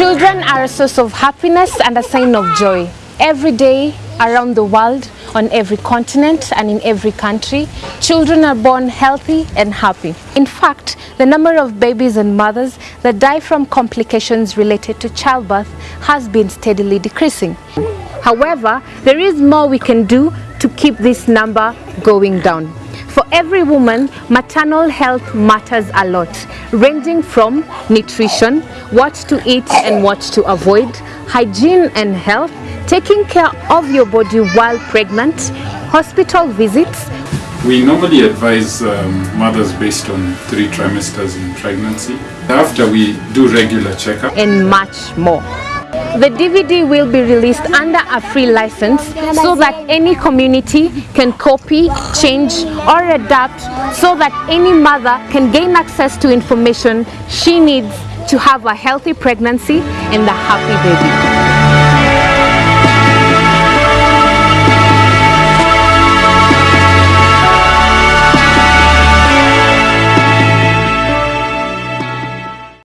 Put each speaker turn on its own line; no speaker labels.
Children are a source of happiness and a sign of joy. Every day around the world, on every continent and in every country, children are born healthy and happy. In fact, the number of babies and mothers that die from complications related to childbirth has been steadily decreasing. However, there is more we can do to keep this number going down. For every woman, maternal health matters a lot, ranging from nutrition, what to eat and what to avoid, hygiene and health, taking care of your body while pregnant, hospital visits,
We normally advise um, mothers based on three trimesters in pregnancy. After we do regular checkup,
and much more. The DVD will be released under a free license so that any community can copy, change or adapt so that any mother can gain access to information she needs to have a healthy pregnancy and a happy baby.